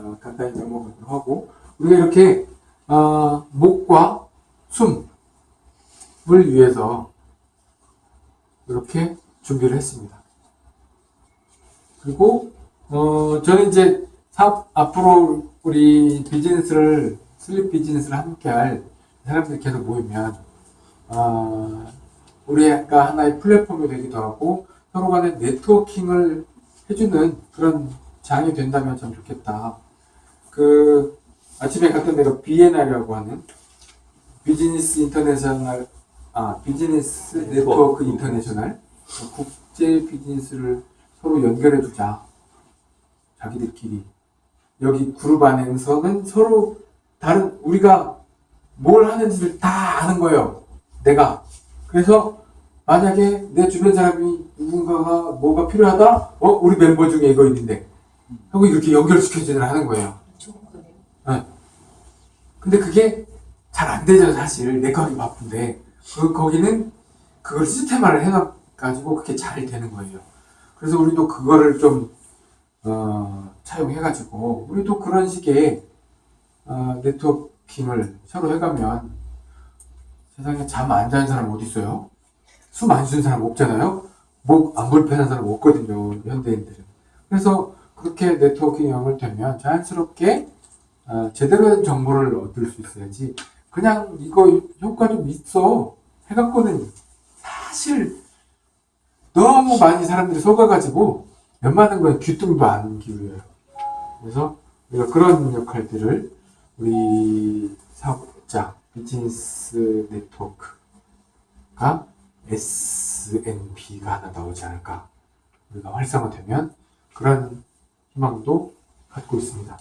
어, 간단히 넘어가도록 하고 우리가 이렇게 어, 목과 숨을 위해서 이렇게 준비를 했습니다. 그리고 어, 저는 이제 사업 앞으로 우리 비즈니스를 슬립 비즈니스를 함께 할 사람들이 계속 모이면 어, 우리가 하나의 플랫폼이 되기도 하고 서로 간에 네트워킹을 해주는 그런 장이 된다면 참 좋겠다. 그 아침에 갔던 데가 BNI라고 하는 Business International 아 Business Network International 국제 비즈니스를 서로 연결해 주자. 자기들끼리 여기 그룹 안에서는 서로 다른 우리가 뭘 하는지를 다 아는 거예요. 내가 그래서 만약에 내 주변 사람이 누군가가 뭐가 필요하다, 어 우리 멤버 중에 이거 있는데 하고 이렇게 연결시켜주는 하는 거예요. 네. 근데 그게 잘 안 되죠, 사실. 내가 하기 바쁜데. 그, 거기는 그걸 시스템화를 해놔가지고 그게 잘 되는 거예요. 그래서 우리도 그거를 좀, 어, 차용해가지고, 우리도 그런 식의, 어, 네트워킹을 서로 해가면 세상에 잠 안 자는 사람 어디 있어요? 숨 안 쉬는 사람 없잖아요? 목 안 불편한 사람 없거든요, 현대인들은. 그래서 그렇게 네트워킹이 연결되면 자연스럽게 어, 제대로 된 정보를 얻을 수 있어야지. 그냥 이거 효과 좀 있어. 해갖고는 사실 너무 많이 사람들이 속아가지고 웬만한 거에 귀뚱도 안 기울여요. 그래서 우리가 그런 역할들을 우리 사업자 비즈니스 네트워크가 SNB가 하나 나오지 않을까. 우리가 활성화되면 그런 희망도 갖고 있습니다.